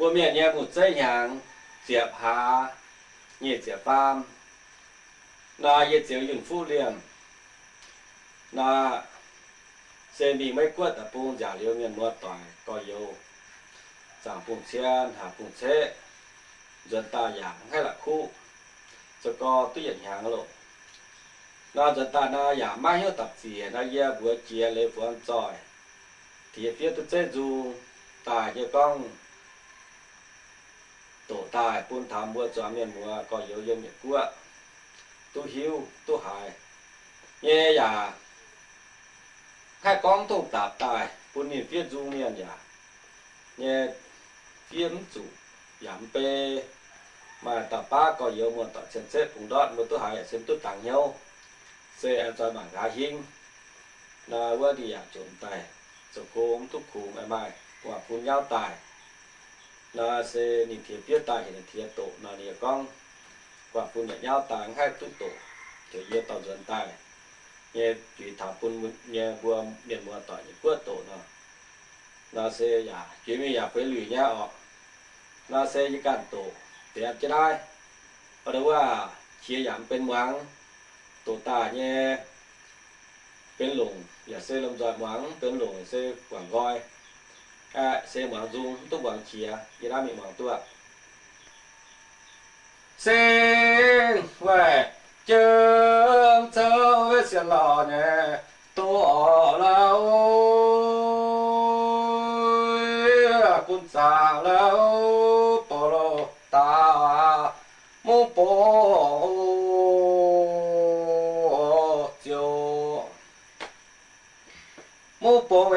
บ่แม่นแย่หมดใส่หยางเสียผาเยียดเสียปามนาเยียดเสียวหยุ่นฟูเลี่ยมนาเซมีไม่กวดตะปูงจ่าเลี้ยวเมียนมวต่อยก็โยสามปุ่งเชียนหาปุ่งเชะจนตาอย่างให้ละคู่จะก็ตุ้ยหยางหลบนาจนตานาอยางไม่เหี้ยตัดเสียนาเยี่ยบัวเจียเลยฟวนจอยที่เฟียตุ้เจจูตายเยกล้อง tổ tài buôn tham mua cho miền mua có yếu yêu miền cua, tu hiu, tu hài nghe giả hai con thủ tạp tài buôn niệm viết du miền giả nghe phiếm chủ giảm bê mà tập ba có yếu một tập chân xếp cũng đoạn một tu hài xem tu tặng nhau xe ăn cho bằng gà hình là vừa đi à chuẩn tài cho cô ông thúc khủng em mai quả phun nhau tài nó sẽ nhìn thiệt biết tài hiện thiệt tổ nó nhiều con. Quả phun nhẹ nhau tài hai tu tổ thì yêu tàu dân tài nghe chỉ thả phun nghe vừa miền mùa tỏi những quất tổ nó là sẽ giả chỉ mình giả phải lùi nhau họ nó sẽ chỉ cản tổ thì ăn chết ai. Ở đâu à chia giảm bên máng. Tổ tà nhẹ bên lùng giả sẽ làm giỏi máng, bên lùng sẽ quảng gọi à xe mở dung tốt bằng chia gì đó mình máng tua xe về chân sâu với xe lò nhẹ tổ lâu cũng xa lâu bỏ lô ta mu bỏ mô mu bộ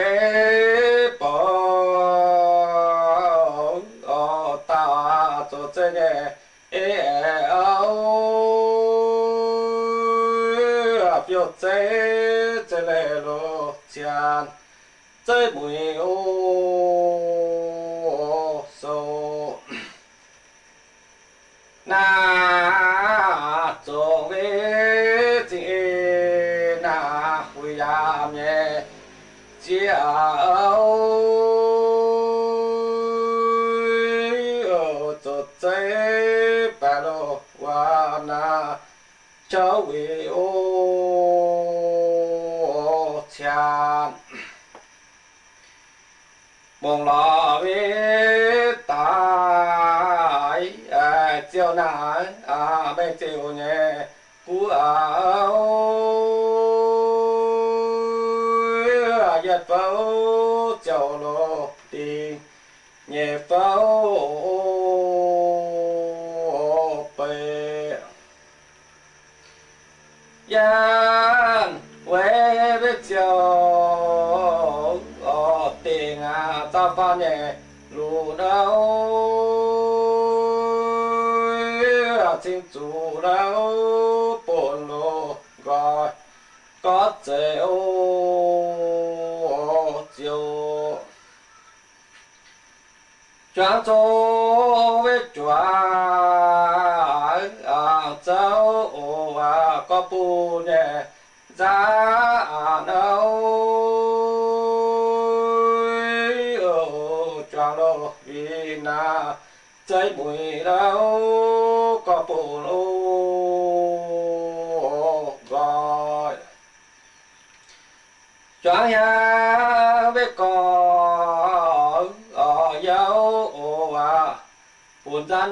biểu chế chế lệ lô chán chế mùi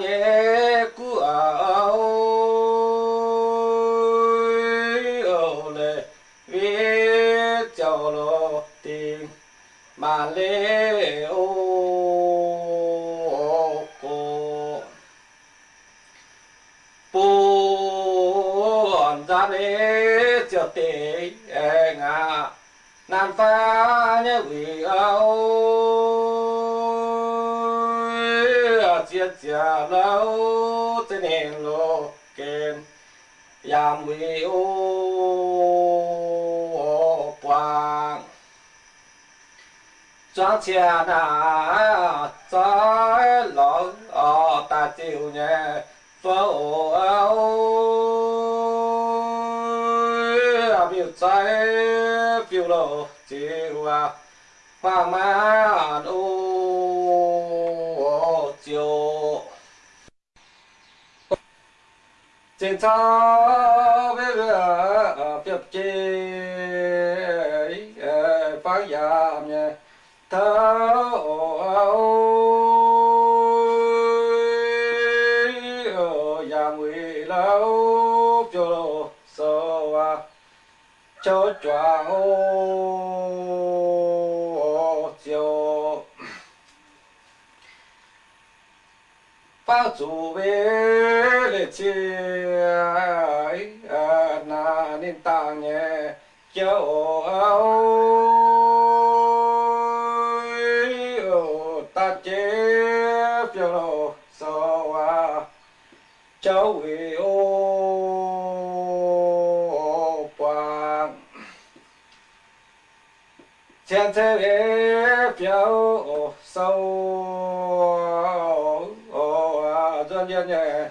buồn chia chia lâu thế nên lô kên yam vì ô quang. Chia na trái lo ở ta chịu nhẹ phô áo biểu trái phiêu lộ chịu à. Hoàng man ô trên sao về việc chế phát giảm nhé thâu lâu cho sâu à. Cho choàng ô chiều bao chủ về lệ chi na nên tàng nhẹ cho ta chế phiêu sâu à cháu về ô quang chen thế về phiếu sâu dân dân nhẹ,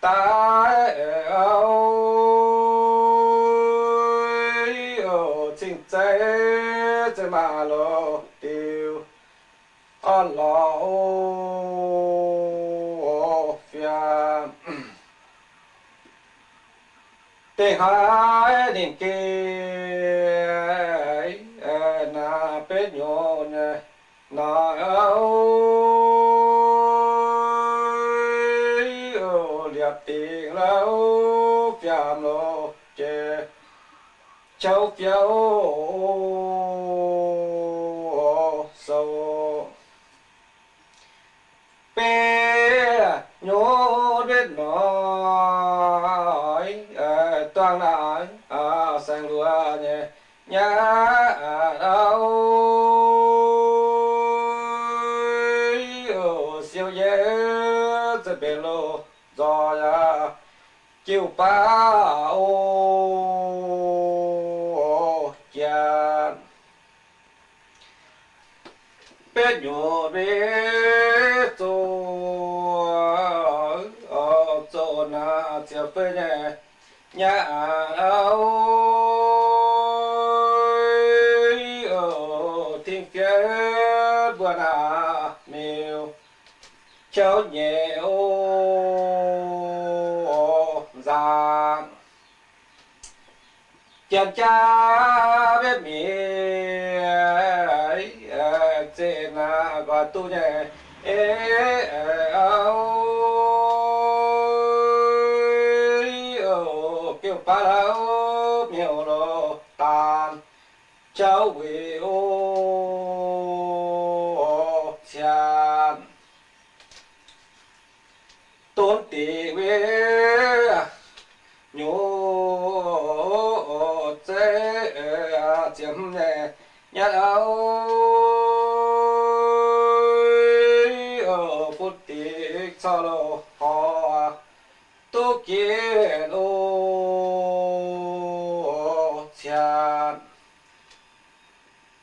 ta ô chính chế chế mà lo tiêu on lo phiền tình hai định kia na bế nhon na ơi cháu phiếu sâu. Bê nhô biết nói toàn là sang lúa nhé nhà đâu siêu dễ sẽ bê lô, do ya chiều ba ô chán bé nhỏ bé tô ở chỗ na chia nhà áo ở thiên phía bữa na miêu cháu nhẹ ô giang chàng cha biết mi trên là và tu nhẹ ê áo tôn tỷ về nhô chế chiếm nhẹ nhát áo ở phút tỷ sau lô họ tu kiến ô chán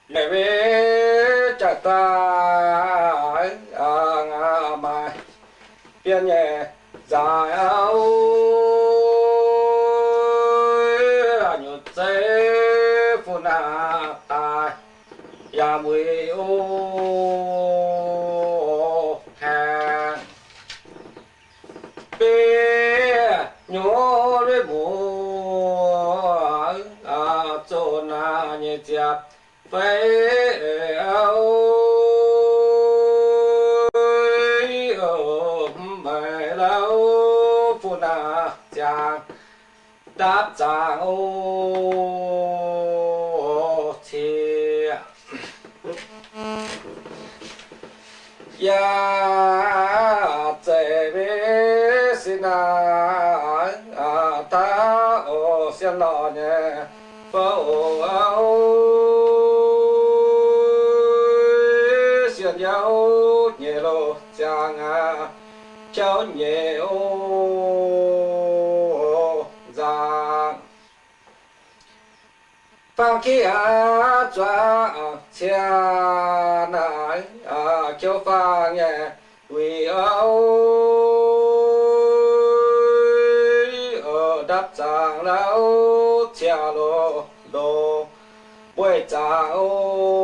lễ về chặt ta biên nhẹ, dài áo. Nhột chế phụ na tài ya mùi ô hàng bê nhô đôi mùa à chỗ na nhẹ chạp phải áo đáp chàng ô chia ya chế bê xin à ta ô xin lọ nhé phô ô xin nhau nhẹ lô chàng à cháu nhẹ ô 放弃啊抓切奶啊就放耶为哦哦搭上了切罗罗不着哦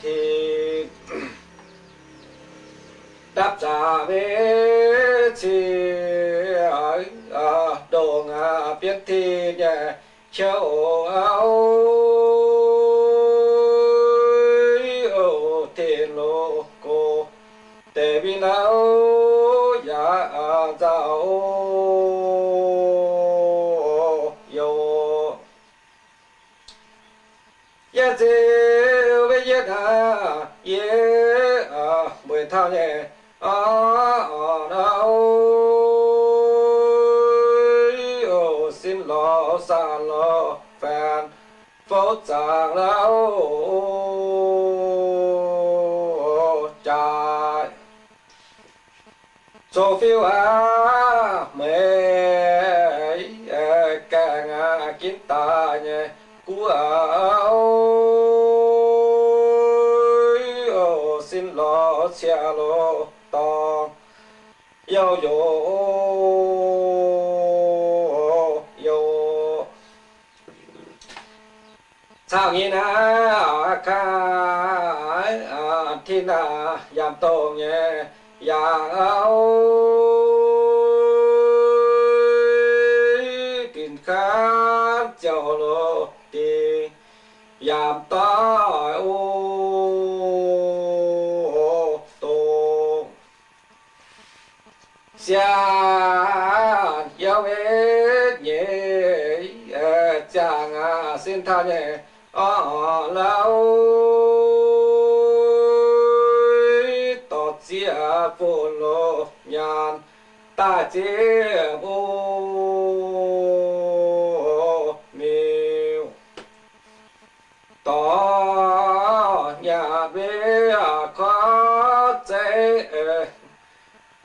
听搭上为切啊啊动啊别听耶。Châu áo ô thiên lô cô tê bi nào ya giao yo. Ya dê với ya ye à mười thao nhẹ à. Phố giang lao trái so phiêu á mê càng à kiến ta nhé cú áo. Xin lo xe lo tòng yêu yo yo sao nghe na cái thiên na yam tổ nhé. Ya áo tin khát chào lo đi yam ta ô tô. Xa yêu hết nhẹ chàng à xin tha nhẹ Ờ, ờ, ở lâu. Tọt chia phù lô nhàn, ta chia ô miêu tỏ nhà bê khó chế,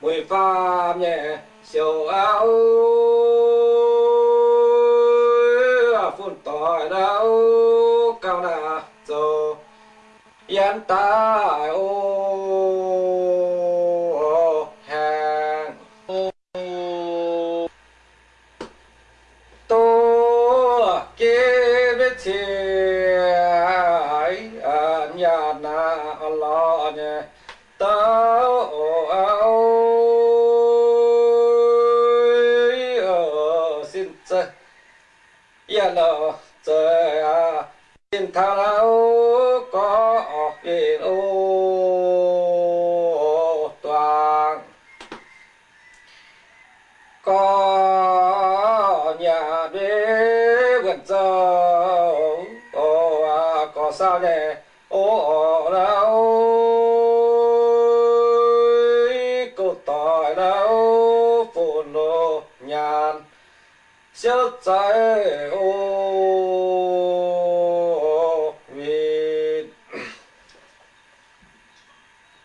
mùi pha nhẹ siêu áo. Yên tai ô siêu trái ô vì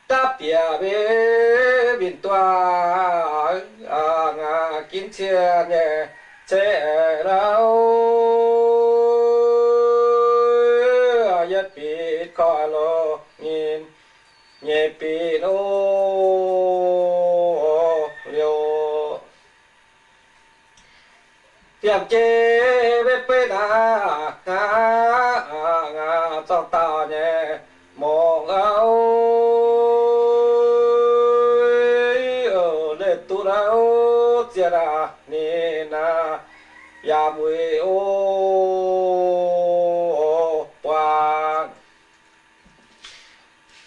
ta bia bê bin toa à ngà kín chia chế đâu yết bị coi lô nhìn nhẹ bị ô liều tiệm chế bê bê na ngà ngà trong ta nhé mong áo. Ở lệ tu đâu chia ra ni na, ya mùi ô quang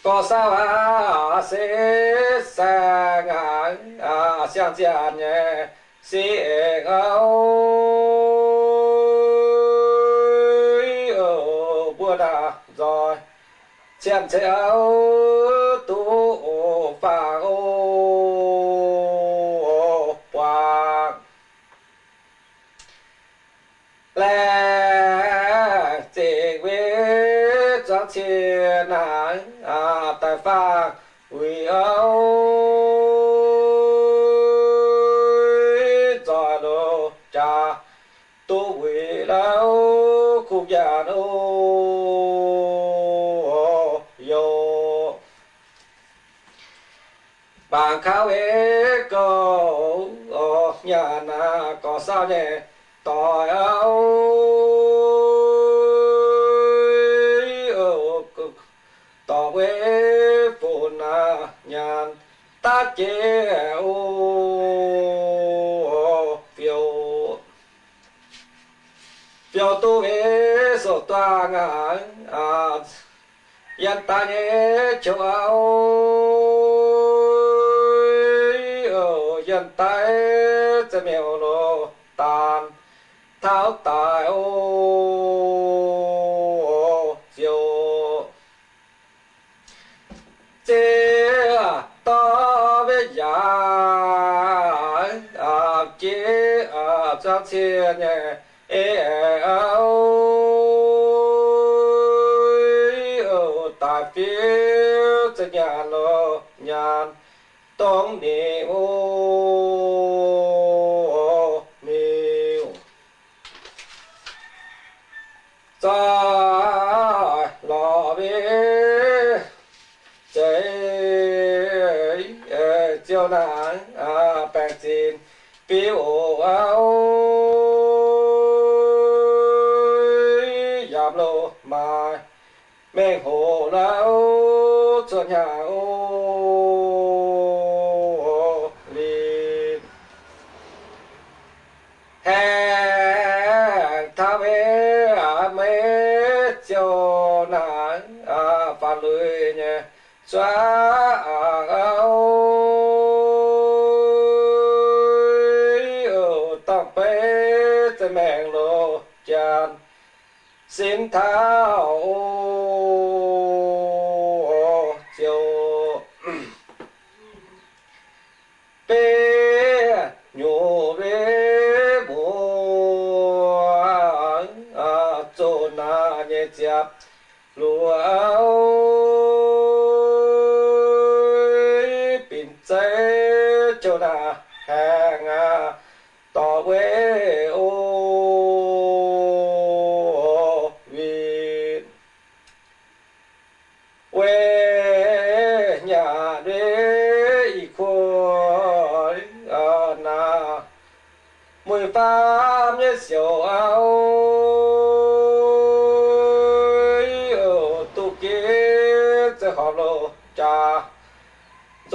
có sao à sẽ sang à à sang chia nhé sẽ áo ở bữa đã rồi che áo tu phà ô. Quang lẽ chỉ biết cho thiên nắng à tại phà vì âu khu yo. Bạn khao ế cầu nhà na có sao nhỉ? Tỏi áo. Tỏ quê phụ na nhàn ta chế ô phiêu yo tu ve so toang a yan ta nhé ah, châu ao ở yan ta sẽ mèo lo tan tháo tài ô diều chế to với giả chế ở trong thiên nhé ê áo tại phía nhà lô nhàn tông ni ô miêu. Ra lò bê chạy chiều nắng à bèn xin biểu áo cho nhà ô liền hàng à mê cho nắng à pha lưới nhé xóa à áo ở tâm bế lô chan xin thao lúa áo bình chế cho na hàng à tỏ quê ô vì quê nhà đế y khôi à na. Mười pháp nhé, siêu áo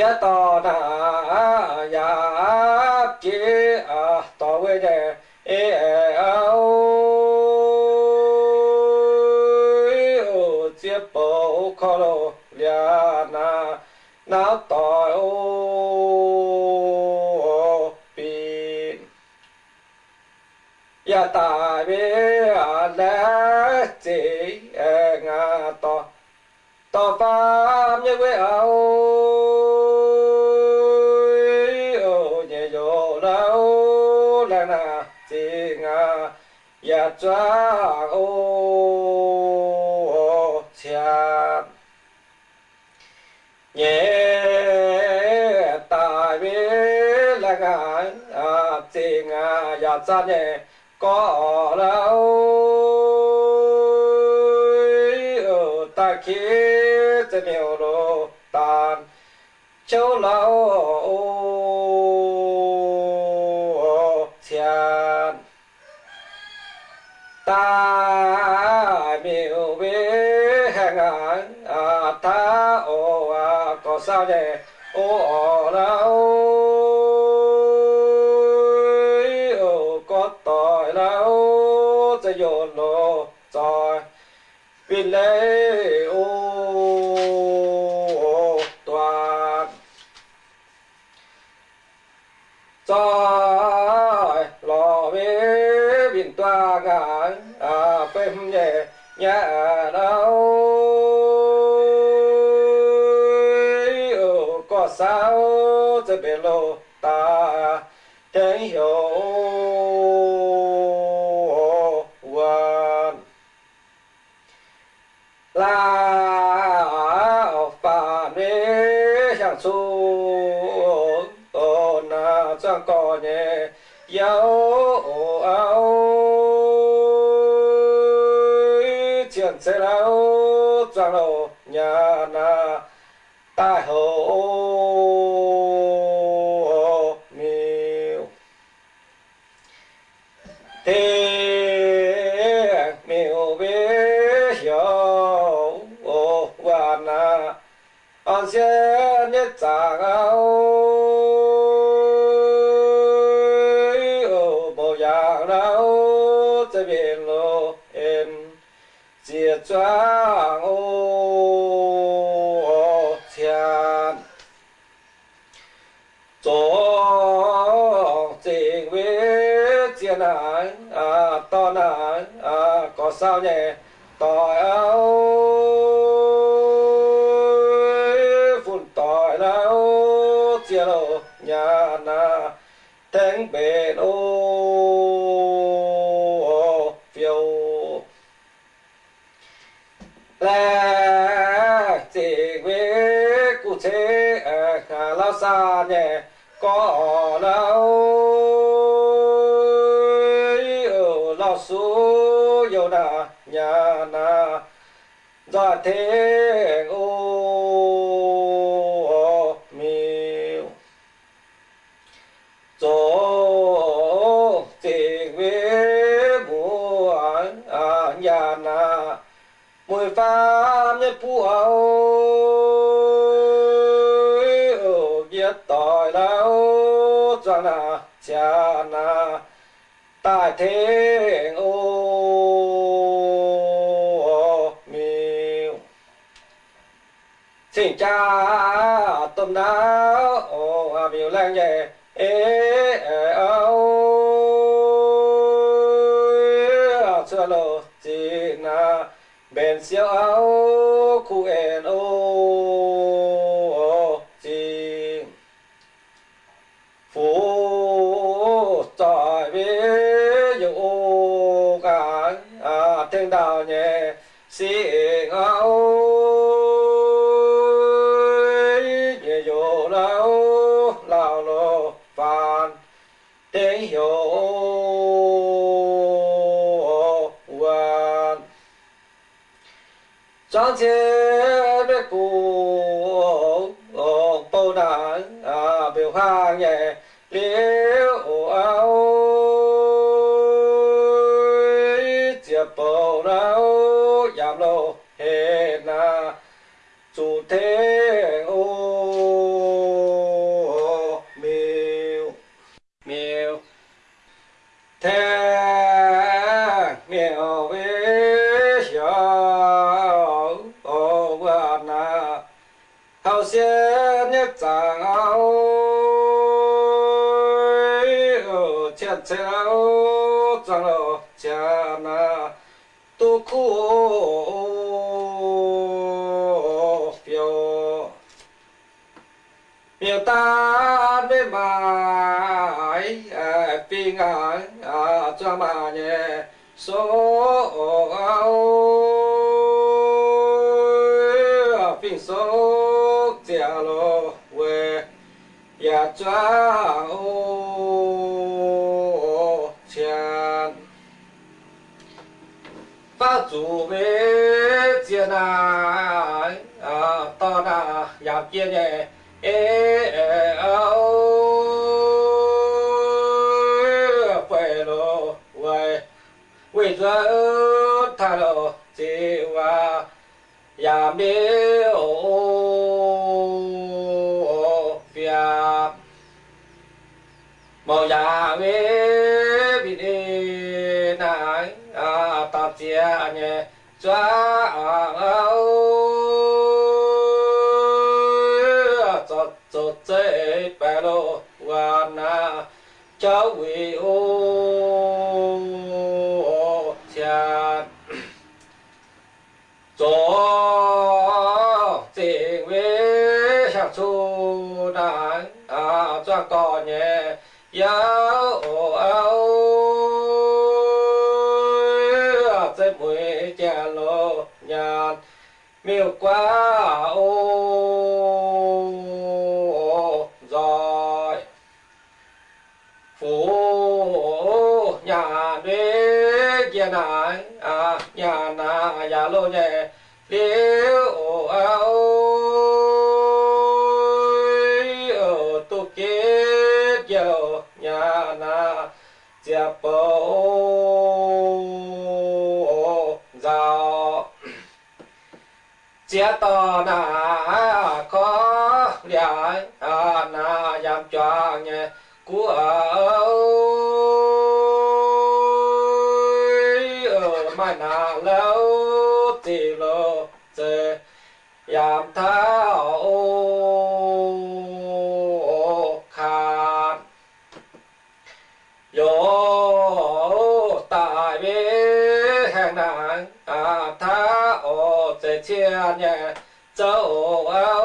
chia tỏ na ya kia à tỏ về e a o chia bộ khó lô lia na na tỏ ô pin ya ta bê à lẽ e ngà tỏ tỏ pháp như quê áo o ya cha, ô cha. Nhẹ tại biết là ngài à chỉ à ya cha nhé có lâu ở ta khi trên nhiều đồ tàn châu lâu sao vậy ô ồ ra ôi ô, có tỏi ra, ô. Sẽ dồn đồ rồi vì lấy yao oh, ao. Chuyện sẽ lao trang lộ nhà na. Tai hồ miêu thế miêu bé hiểu oh, và na. Anh sẽ nhớ chàng ao. trang ô thiên cho tình với thiên à to ái à có sao nhỉ? Tỏi áo, phun tỏi áo, chia lô nhà na, thánh bền ô. Là chỉ với cụ thể khá lao xa nhẹ, có lao ở lao số yêu na nhà na. Do thế ô miêu chỗ tình với buồn à nhà na mùi pha nhất phú áo biết tội lao cho na cha na, tại thế ô miêu xin cha tôm đáo ô à miêu lang nhẹ ê áo. Lo lộ chỉ na bên siêu áo, khu en ô chỉ phú trời với dụ cả à, thiên đạo nhẹ xin áo nhẹ dụ lao lao lô phàn tiếng hiểu hoàn trang chế biết cụ số áo phi số chia lô về ya chao ô ta phát chủ về chia na à to na ya kia nhẹ ê áo tha lo chỉ wa ya mi ô phía màu ya we bi đi nai à ta chia cha a o cho cho chế bè lo và na cháu quỷ ô cha cho tình với sang chu đàn à cho cò nhẹ giáo áo chế mùi cha lô nhàn miêu quá ô na ya lo ye à nhà a o lô áo tu ke yo nhà na, jia po o giàu chia to na có liại na yam cho nghe của chê chia nhẹ châu áo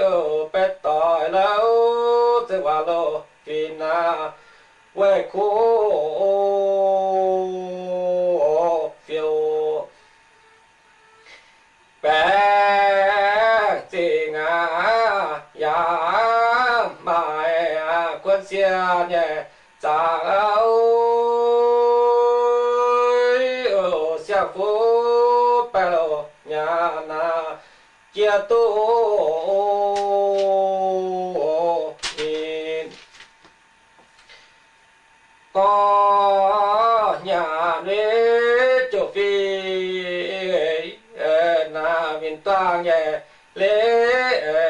ở bên tỏi lâu thế hòa lô kỳ na quê cô phiêu bé chị ngã ya mãi quân xia nhẹ cha áo chia tô in có nhà đế chỗ phi na miền ta nhà lễ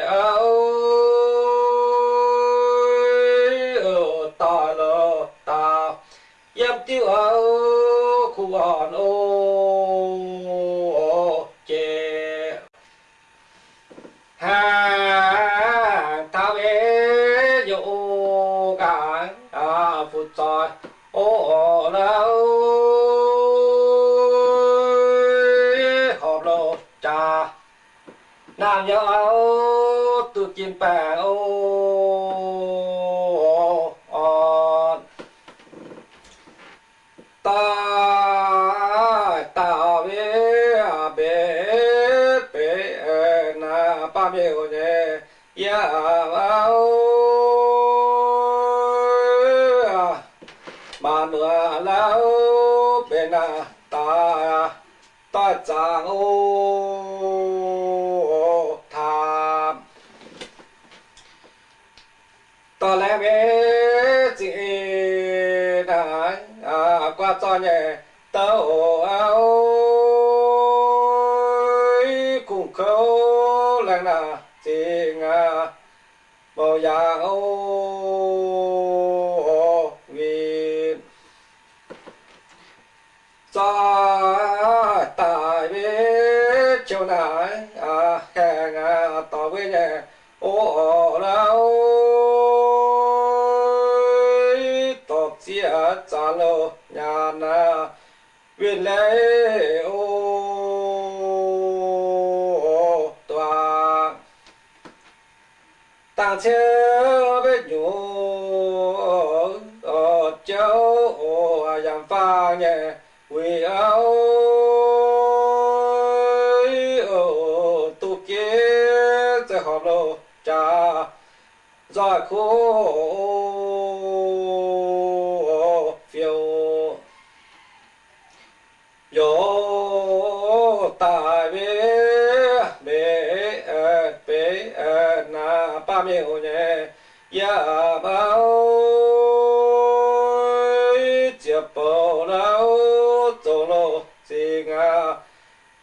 xin à,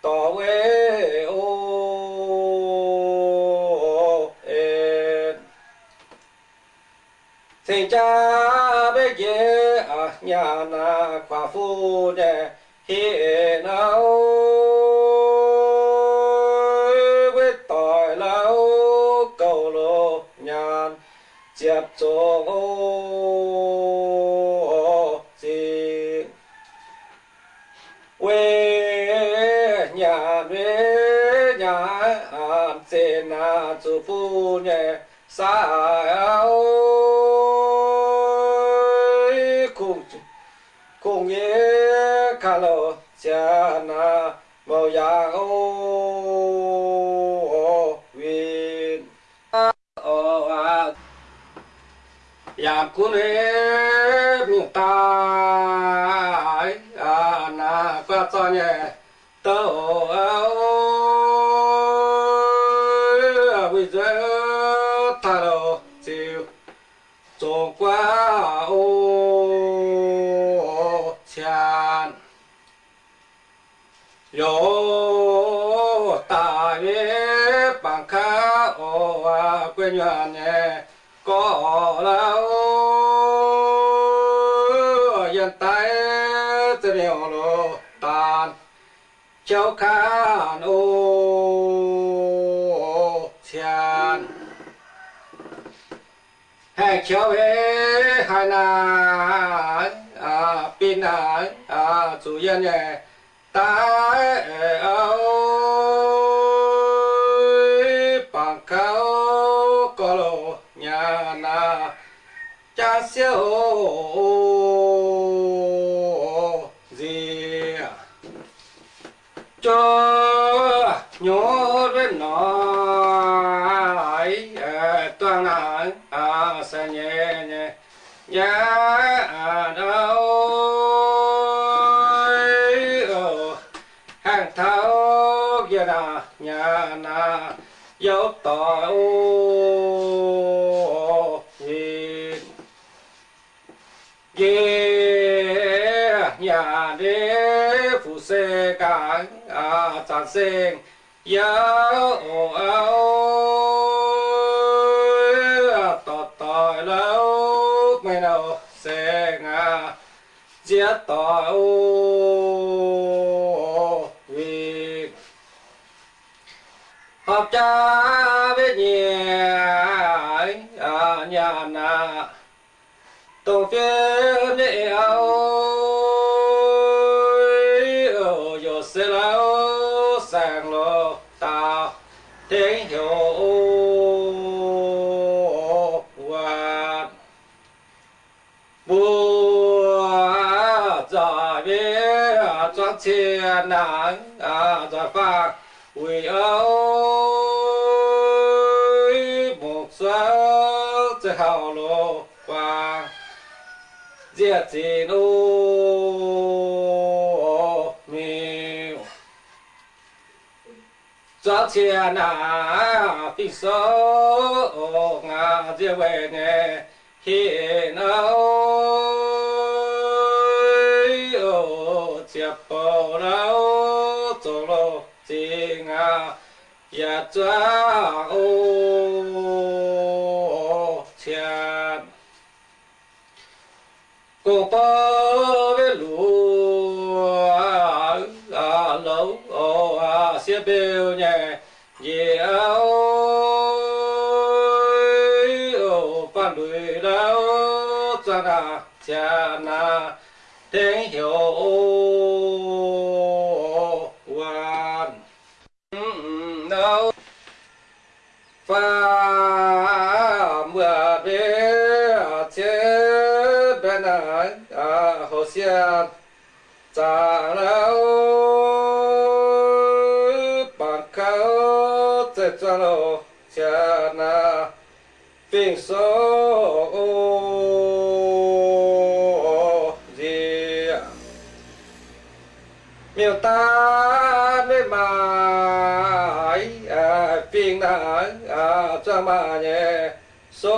tỏ quê ô Xin cha bế dễ à nhà na khoa phu nè hiện áo với tội lâu cầu lô nhàn, chẹp chỗ ô quê nhà quê nhà an na chủ phu nhẹ sa áo cùng cùng nhé khá lô cha na màu ya ô viên o a ya kun e mi ta a na qua cho nhẹ tớ áo bây giờ ta đâu chịu trông qua ô chán yo, ta về bằng khá ô à quên nhuận là ô yên tay tự nhiều lô tan cháu khán ô chán hai cháu về hai na à pin à à chủ nhân nhẹ ta áo bằng cao thao nhà na dốc tỏ ô nhìn ye nhà đế phụ xe cả à chán sen ô ao tỏ tỏ lâu mày nào xe ngà giết tỏ ô vì học cha biết nhẹ à, nhà nà. Tổ phiên nhẹ áo ở giờ sẽ lao sang lo ta tiếng hiểu và bùa giờ biết trang chiến nắng à, giờ giả quỳ ơi một giấc sẽ hào lô vàng diệt gì nô miêu cho chia nà phi số ngà diệt về nè hiện áo Dạ ya cha ô cha cô bơ với lúa à lâu ô à xia bêu nhẹ ye áo ô phan đuôi lao cha na cha na tiếng hiểu hoàn đâu ba mưa về chết bên anh à, hồ xiên cha lâu bằng cao chết cho lô cha na phiền số à cho mà nhẹ số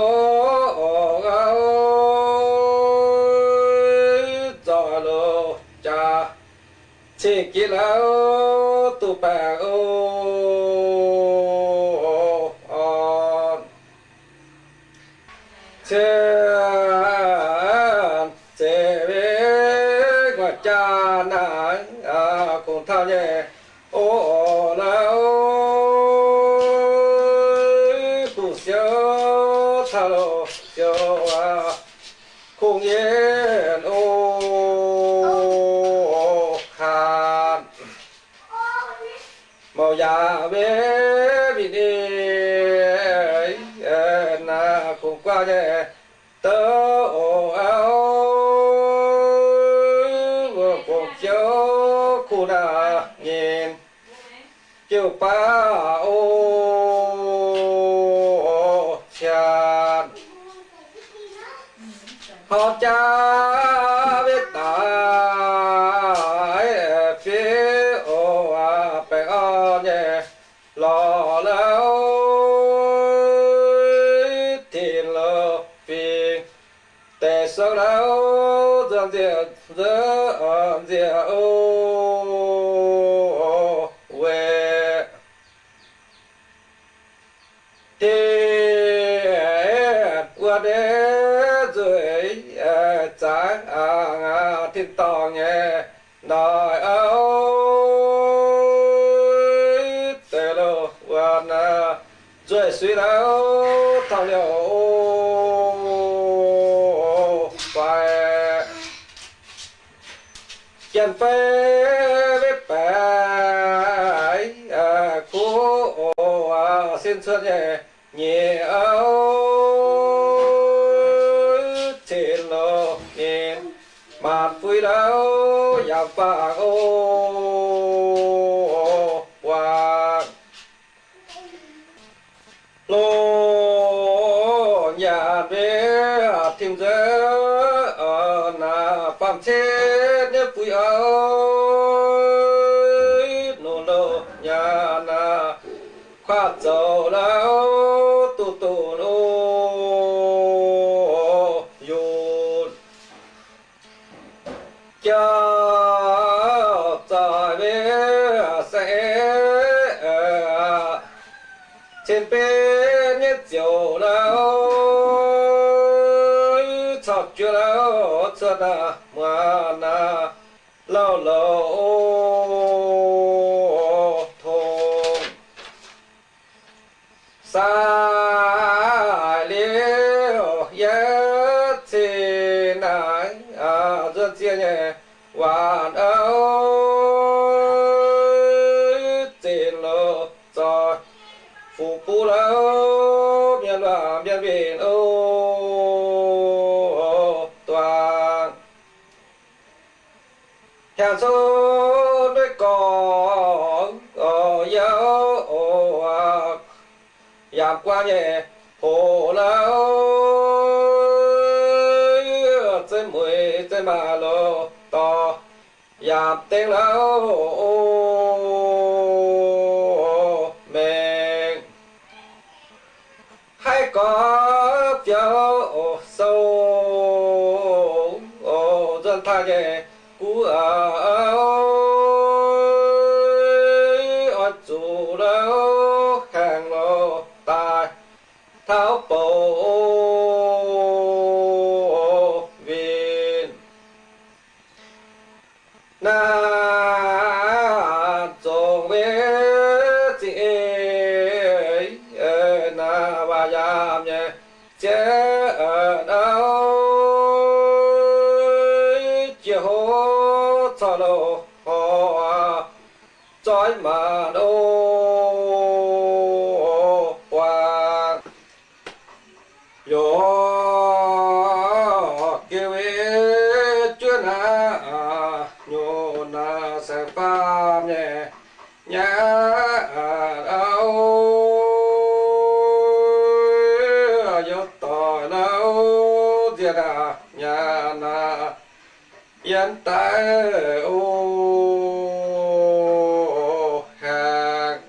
cho lô cha chỉ kỹ lão tu bà ô on chân chế về ngoài cha nắng à cùng thao nhẹ na cùng tớ ồ áo vừa cùng chiếu khu nhìn. Chiều pa the dân diệt ô về thiên qua đế, dưới ờ, trái à, thiên tòng nhé nói áo tê lô quan dưới, suy đáo thao liệu phải chân phê với xin xuân nhẹ nhẹ áo trên lò nhẹ mặt vui đau giặc vàng ô. Lao giảm qua nhẹ hồ lâu trên mười, trên ba lô to dạp tiếng lâu mẹ. Hay có phiếu sâu dân tha nhẹ cú ở tháo viên na ô, hàng.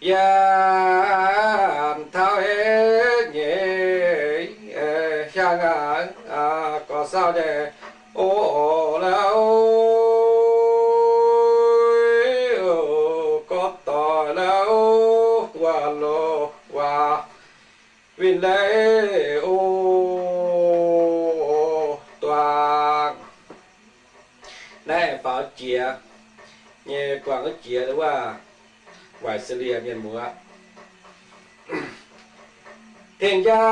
Yan thao hết nhẹ sang à à có sao để ô ô lâu ừ, có tội ô qua lô, qua vinh lễ ô toàn này bảo chia nhẹ quảng cái chia đó ว่า ngoài xử lý miền múa thiên gia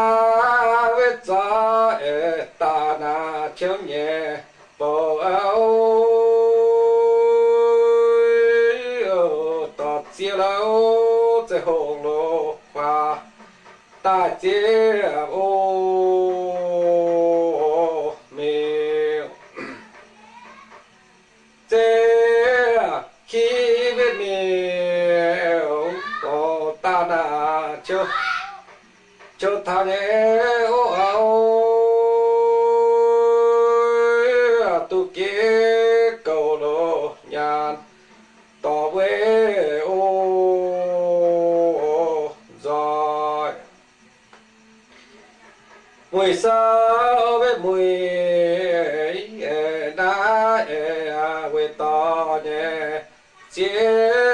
với cha ở ta na chiếu nhẹ bộ áo tọt chia lâu sẽ hồn lô khoa ta chia ô nè ô tu kế cầu lô nhàn, tỏ quê ô rồi mùi sao với mùi đã quê to nè chia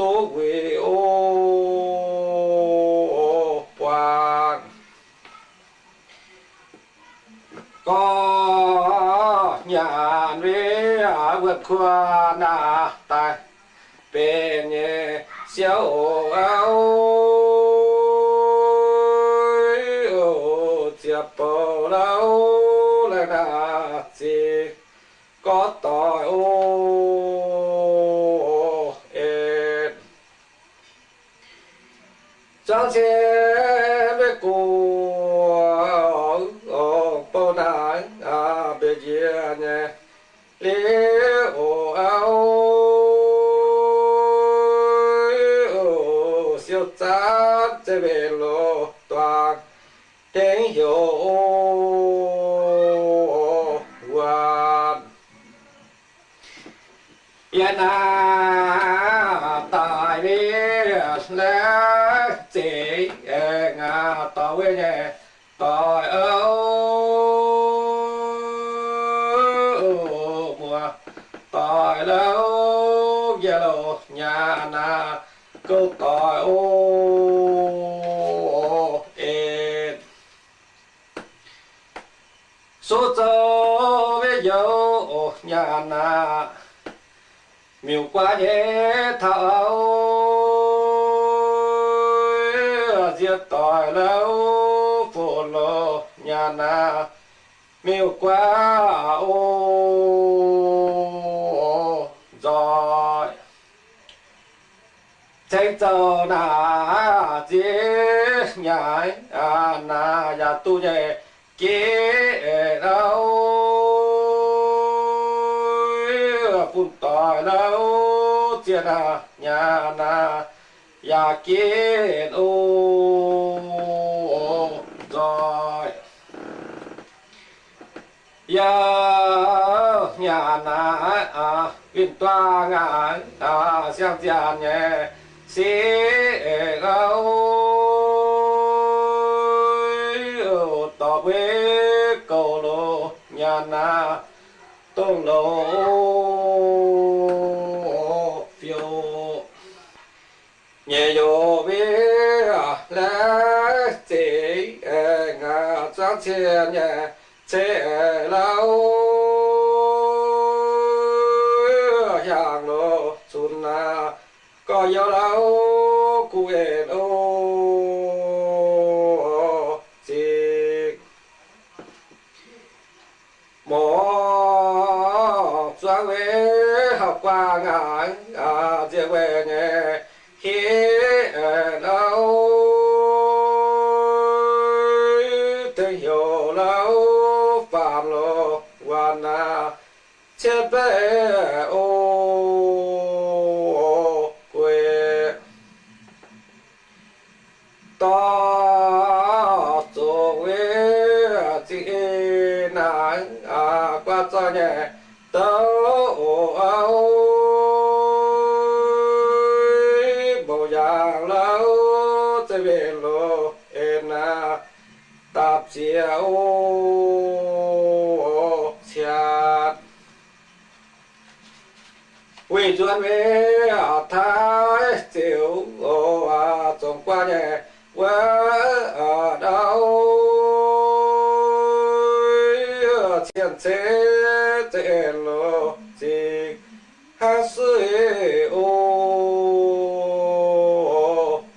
tô quê ô quang. Có nhà về vượt qua na tài, bên nhé xéo áo chiếc bầu lâu là na chỉ có tội ô ê chẳng chế với cô bầu nãy à bê dìa nhé lý ô áo siêu chát chế về lô toàn tiếng hiểu hoàn yên à ngà tao với nhẹ tội ơ mùa tội lâu giờ lộ nhà na câu tội ô ê số cho với dấu nhà na miêu quá nhé thảo tỏi tội lâu phụ lô nhà na miêu quá ô rồi chạy tàu na dễ nhảy à na nhà tu nhẹ kế đâu phun tỏi lâu chia nà nhà na ya kiến ô rồi. Ya nhà na à viên toa ngã à xem giàn nhé xí gấu. Tỏ với cầu lô, nhà na tôn lô phiêu nhẹ yo với lá chỉ ngà trang lâu hàng lô xuân na, có yêu lâu cụ ô. Về học qua ngài à chia về nhẹ ô quê. Ta chỗ quê, chị nãy à qua cho nhẹ. Tao áo bộ dạng lâu sẽ về lô em na à, tạp chia à, ô chát quy chuẩn về thái tiểu ô à trong qua nhẹ quá ở đâu? Chiến chế chế lô chỉ hát sư ô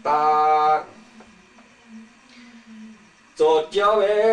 tàn cho cháu bé bài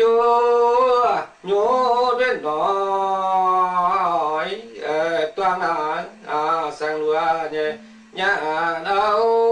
chúa nhô đến nói toàn à sang lúa nhà đâu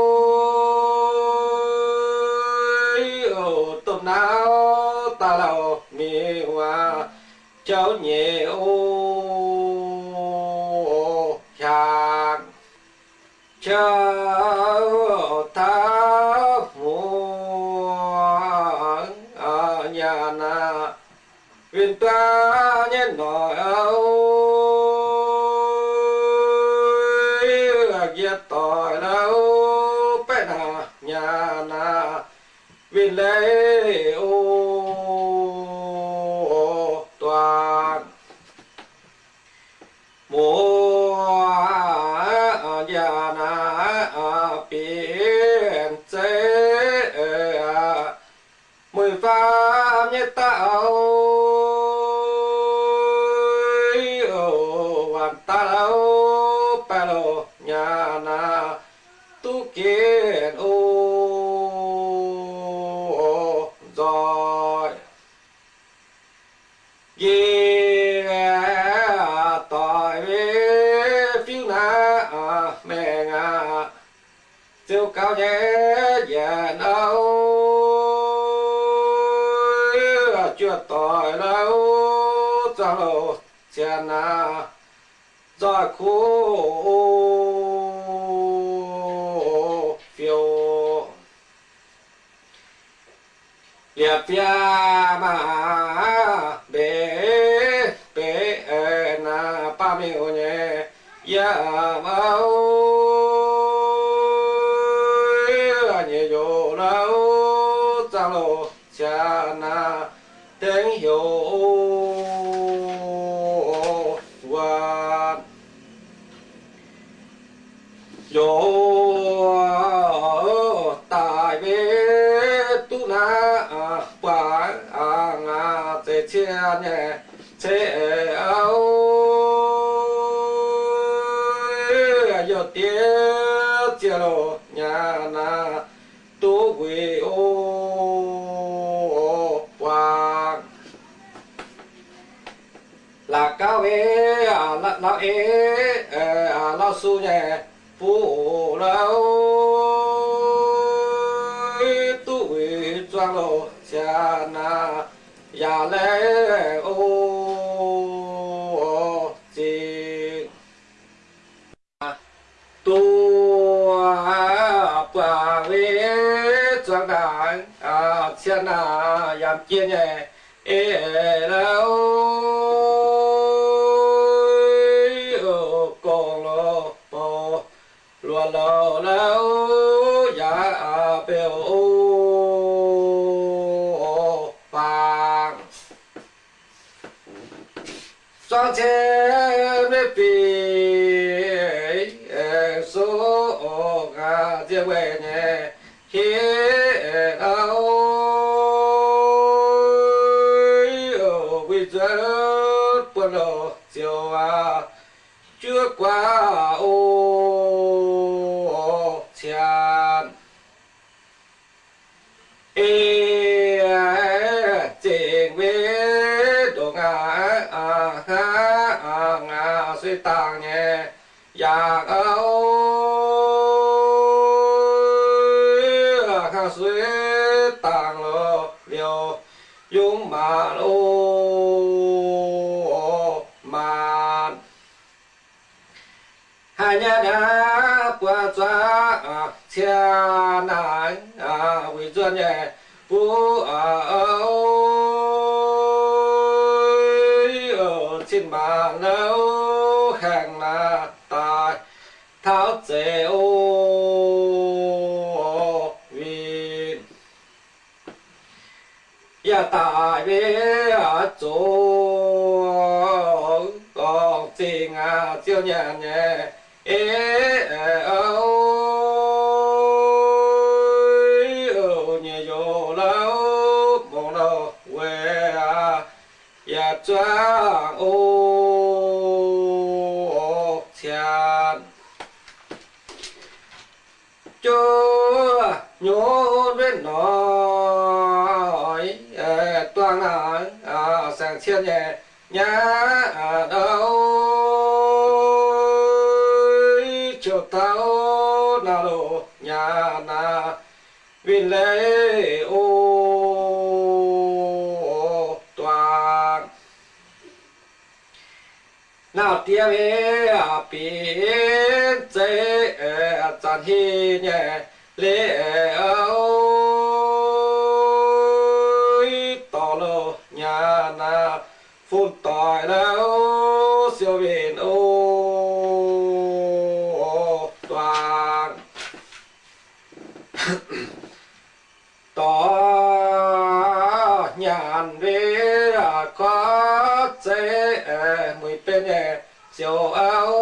tiêu cao nhé già đâu chưa tỏi đâu sao chè na ra khu phiêu. Liệp ya mà. na pa, a, nga, te che ne che ao yo tie che lo, nya, na, tu quy ô quang là cao ế à là la ế à là su nhẹ phụ lâu ya le o ji tu pa ve chuang dang a chen yam kia nhẹ e la o con lo po lo lo la sang che bê bì số gà dê quê nhé khi ao bây giờ buồn lo chiều à qua ô sĩ tàng nhẹ giặc âu khang sĩ tàng lo liều dung mà lô mà hai nhà đã qua cho chia nải vì duyên nhẹ phú ở trên mà lâu hàng là tài tháo chế ô vi ya ta về a chỗ còn tình à chiêu nhẹ nhẹ ê ơi mong đâu quê à ya cha ô. Chúa nhớ bên nói ờ, toàn là à, xiên nhẹ nhá đâu. Chiều tao nào đồ nhà na vì lấy ô toàn nào tia à biển chế à chăn hi nhẹ lễ ơi tỏ lô nhà na, phun tỏi đâu siêu biển ô toàn tỏ nhàn về à có chế mùi bên nhẹ chiều áo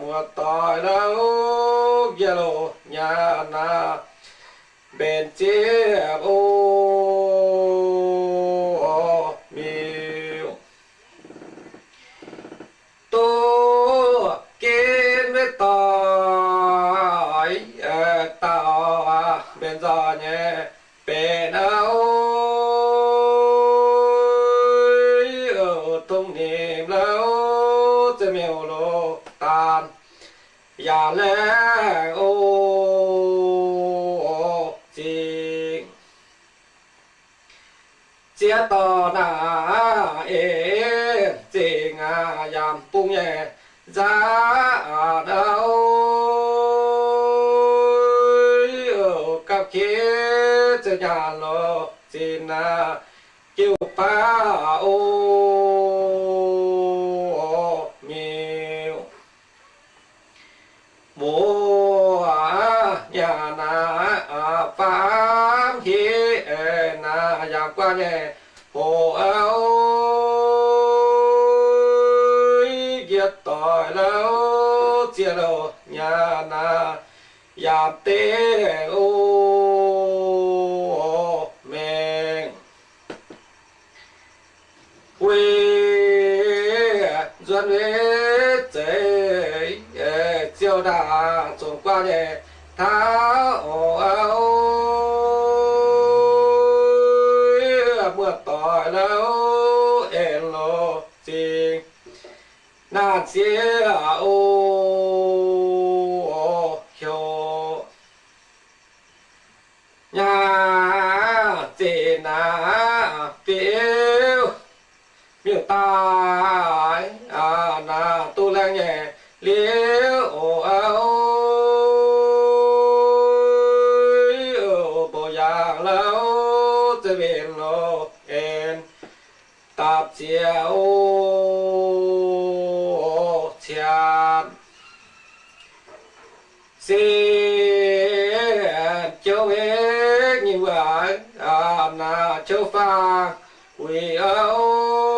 mùa tỏi đâu yellow nhà na bên chiếc ô miêu tô kiếm với tỏi tao bên giò nhé để ra ở đâu? Ở các kia cho nhà lo xin à kêu pa ô. Miêu. Mùa à, nhà na à, phám hi na giảm qua nhẹ giảm tê ô mình quy dân với chế chiêu đà trốn qua nhẹ tháo áo mưa tỏi lâu ên lô xin na chia ô hiô nhà chị na phiêu ta ai à na, tu lang nhẹ liễu ô ô bộ giang lâu cho biển lô en tạp chia ô chàn xin châu ế như vậy à na châu pha quỳ are all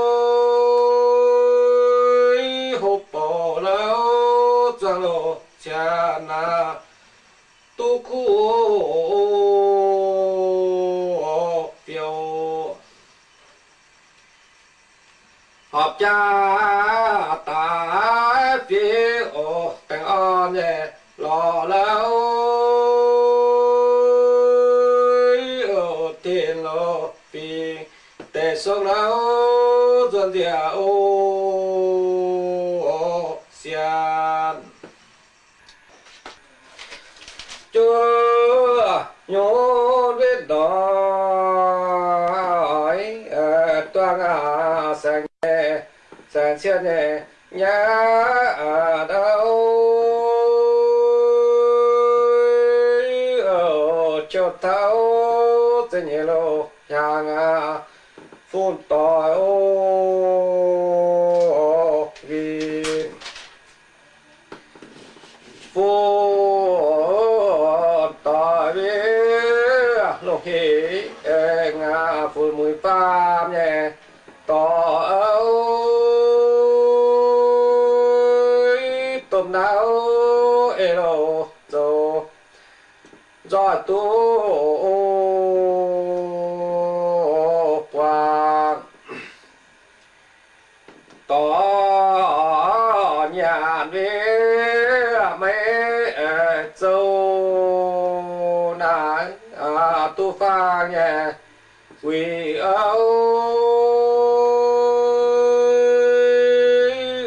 họp cha ta phía ô tình an nhẹ lo lâu. Ô tiền lo vì để sống lâu. Dân địa ô xian. Chúa, nhớ sang xiên ở đâu? Ở cho thấu tên nhẹ lô hàng à phun tỏi. Ô vì phun tỏi vì lô khí ngà phun mùi pham nhẹ quỳ âu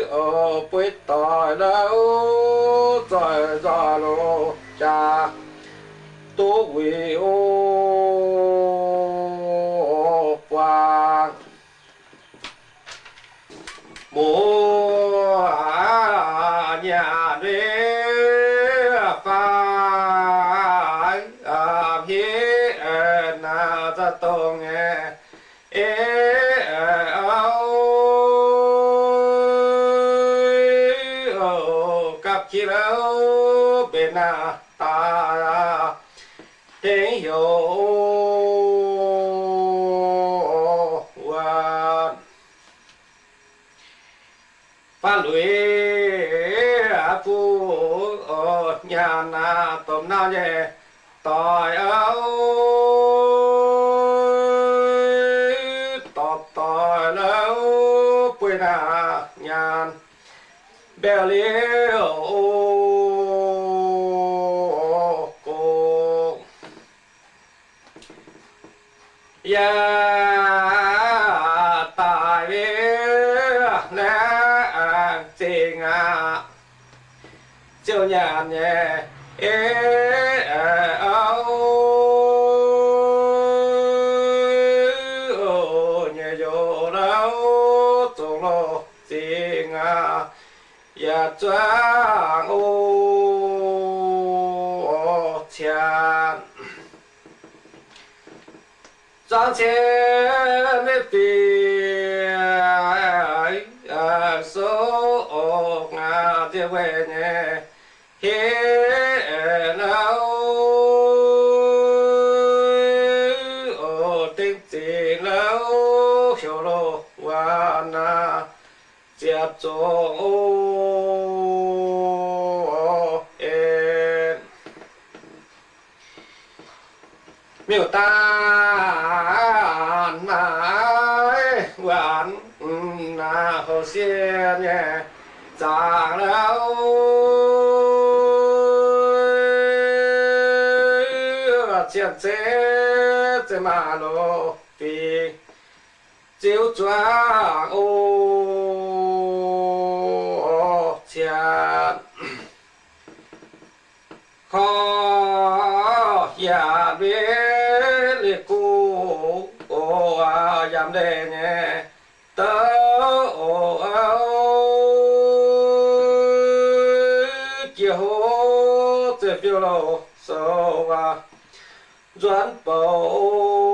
ở bối tỏi đâu rồi rồi lô cha tu quỳ ô na tôm na nhẹ tỏi áo tọt tỏi lâu bùi na nhàn. Bèo liêu cô ya tài vì nè tình à chiều nhàn nhẹ ya trang ô chan trang chen nếp bì số ô ngà tiêu về nhé 接中哦诶。miêu ta nai quản na hồ xiên nhẹ giang lâu chiên chế chế mà lô vì chiếu choáng ô yeah 好下面的歌我呀妹妹的哦哦哦最后再啊转包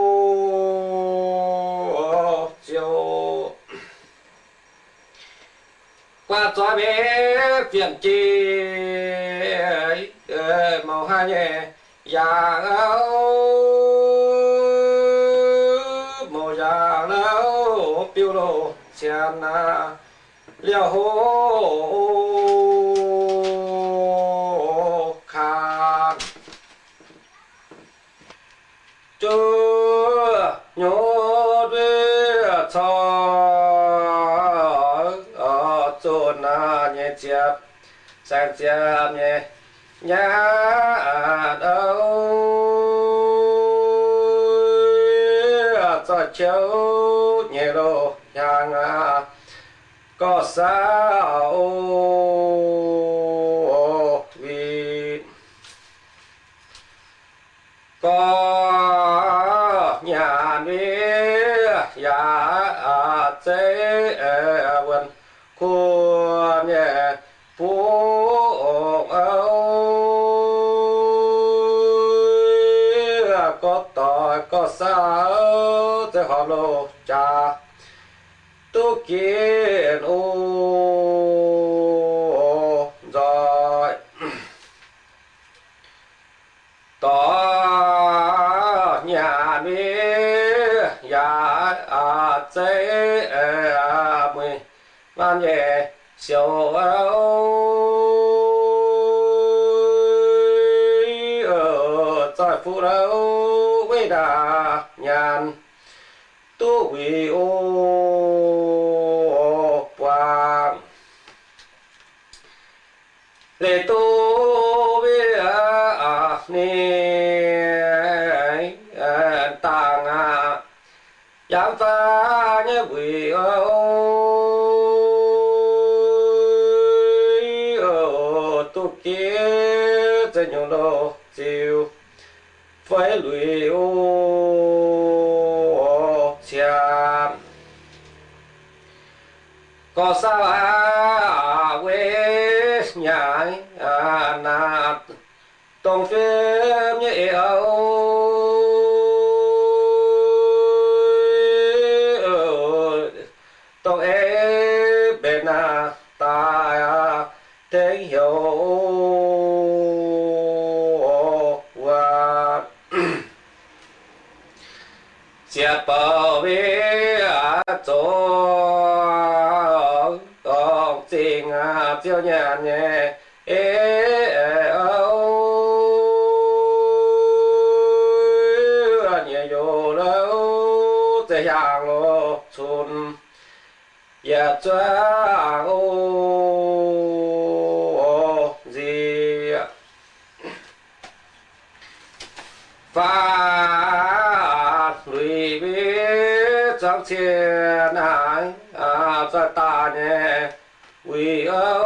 qua cho bé phiền chi màu hai nhẹ dạ già áo màu dạ già áo phiêu lô xiên na liều hô sang chia nhé nhá đâu cho cháu nhẹ đồ nhà có sao? Tu kiến ô rồi tỏ nhà đi ya à chế à mười man có sao à quê nhà à na tông phim như yêu tông ế bên à ta thế hiểu. Và chia bảo vệ à chỗ tổng tình nhà nhẹ, ê âu. Nhẹ yo lâu thế hàng lô chun ya dạ choang ô gì phát lùi biết trong thiên hải à cho ta nhé vì are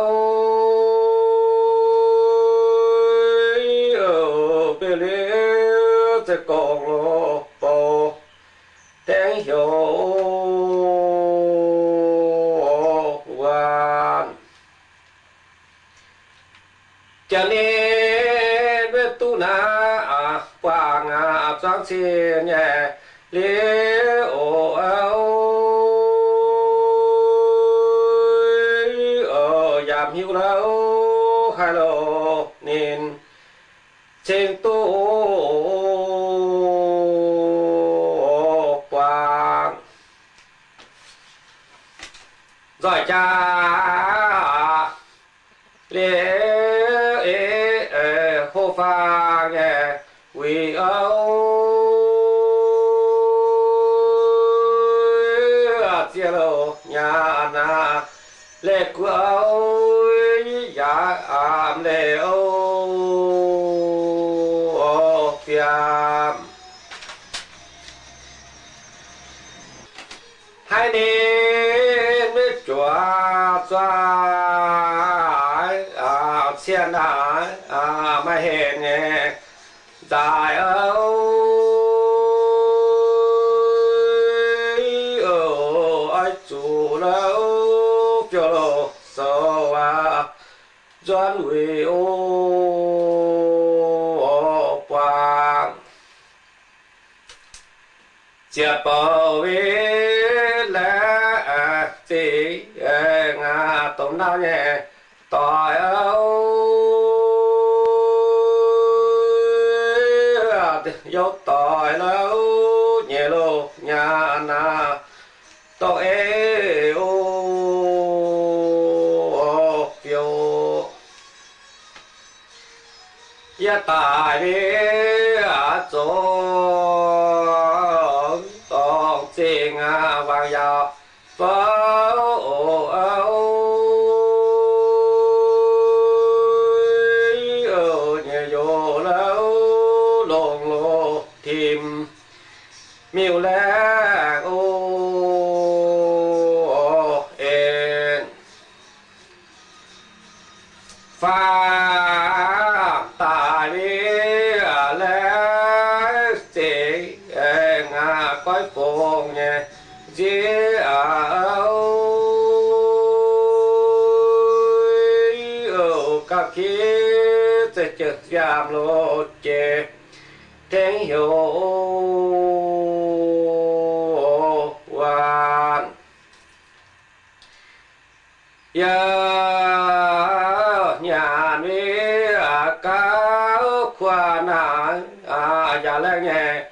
à trang thiên dạ ảm lễ âu phiam hai nên biết chùa choa à xiên à à mà hẹn chia bảo vệ là chỉ ngà tôm nào nhẹ tỏi tam giảm lộ chê. Thế hiểu hoàn ya nhà ni à cá khoa na à ya lẽ nghe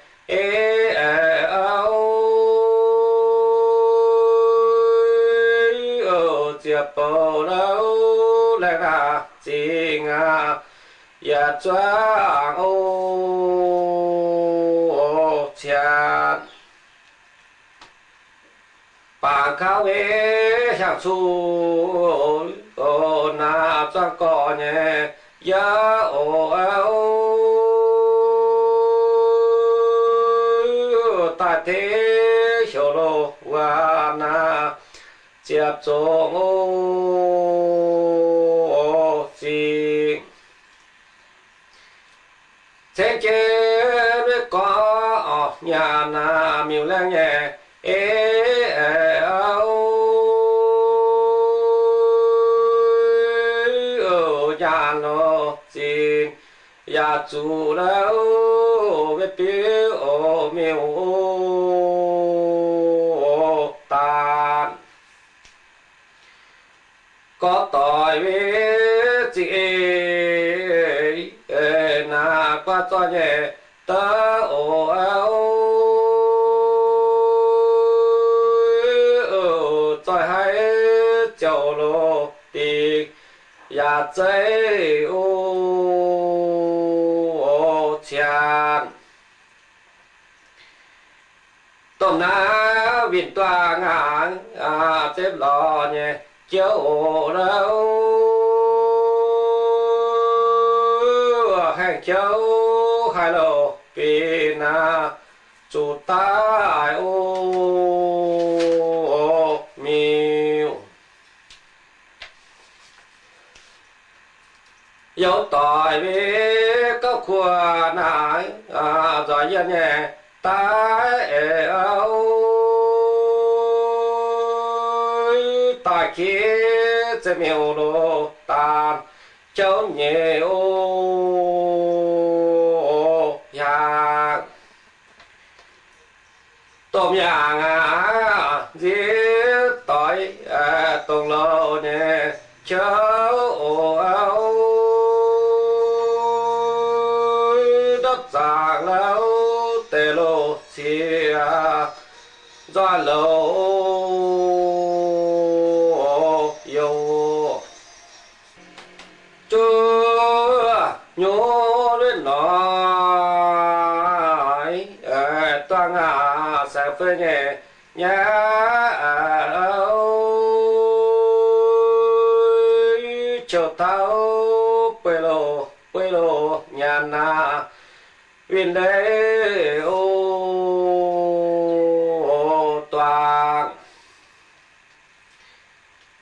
ya ô chán bà cao ế sang su ô na choang cò nhé ya ô ô ta thế hiểu lô wa na tiếp trong ô gì thế chế biết có nhà na miêu lang nhẹ ê áo ở nhà nó xin nhà chủ đâu biết biết ô miêu ô tàn có tội với chị ê na qua cho nhẹ ta ồ áo ở tại hai châu lô đi ya chơi ô ô chàng tôm na viên toa ngang à xếp lò nhẹ, chiếu ổ đâu hàng châu, hai lô vì na chủ ta ô miêu dấu tỏi với các khoa nải à giỏi dân nhẹ ta âu tại khi sẽ miêu đồ tàn cháu nhẹ ô. Tôm nhà ngã giết tỏi à, tông lô nè cháu nhá cho tao quê lô quê lô nhà na, viên đế ô toàn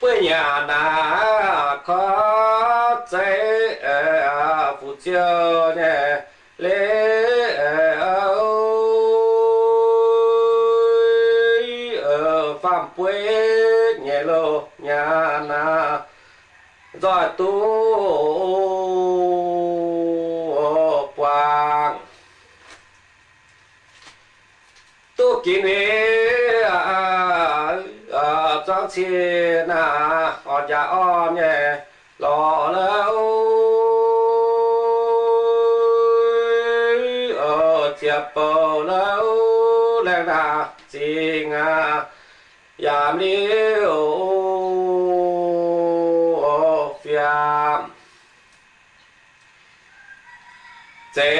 quê nhà na có chế à, phụ chiêu nhé lên rồi tu. Quang. Tu kiến hệ à trang à, à na à, già nhà on nhẹ lò lâu ở chiệp bầu lâu lên là chi ngà giảm liêu chế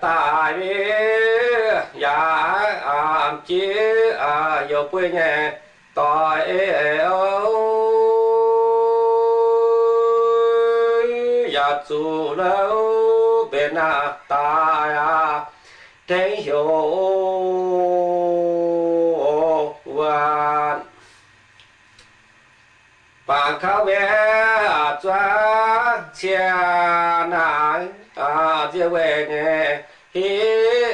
tài bi ya am chi a yo quê nhẹ tại ơi ya dạ chủ lâu bên à ta ya thế hiểu hoàn bà khao bé à, choa chia quê nhà hí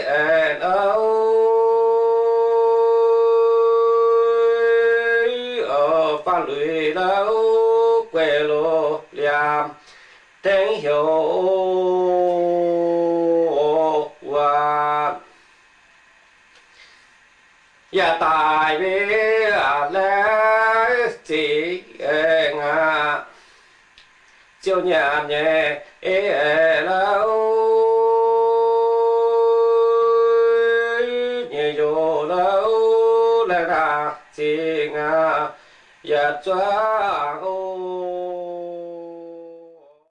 an ở phan lụy đâu, quê lô liam. Tiếng hiểu và và tại vì là chỉ ngà chiều nhà nhẹ ế lâu. 짜